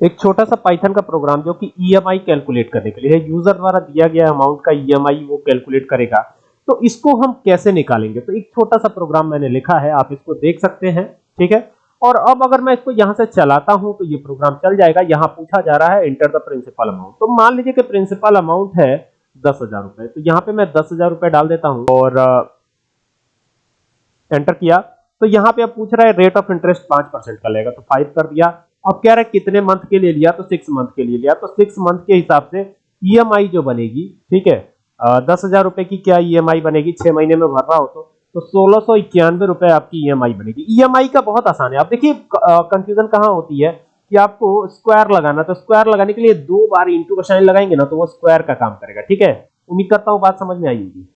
एक छोटा सा पाइथन का प्रोग्राम जो कि ईएमआई कैलकुलेट करने के लिए है। यूज़र द्वारा दिया गया अमाउंट का ईएमआई वो कैलकुलेट करेगा। तो इसको हम कैसे निकालेंगे? तो एक छोटा सा प्रोग्राम मैंने लिखा है, आप इसको देख सकते हैं, ठीक है? और अब अगर मैं इसको यहाँ से चलाता हूँ तो ये प्रोग्राम चल जाएगा। यहाँ पूछा जा रहा है इंटर द प्रिंसिपल अमाउंट तो मान लीजिए कि प्रिंसिपल अमाउंट है दस हज़ार रुपए। तो यहाँ पे मैं दस हज़ार रुपए डाल देता हूँ और एंटर किया। तो यहाँ पे अब पूछ रहा है रेट ऑफ़ इंटरेस्ट पाँच परसेंट का लेगा। तो फाइव कर दिया। अब कह रहा है कितने मंथ के लिए लिया तो सिक्स मंथ के लिए लिया। तो सिक्स मंथ के हिसाब से ईएमआई जो बनेगी, ठीक है दस हज़ार रुपए की क्या ईएमआई बनेगी? छह महीने में भर रहा हो तो तो सोलह सौ इक्यानवे रुपए आपकी ईएमआई बनेगी। ईएमआई का बहुत आसान है। आप देखिए कंफ्यूजन कहाँ होती है कि आपको स्क्वायर लगाना तो स्क्वायर लगाने के लिए दो बार इंटू का साइन लगाएँगे ना तो वो स्क्वायर का काम करेगा, ठीक है? उम्मीद करता हूँ बात समझ में आई होगी।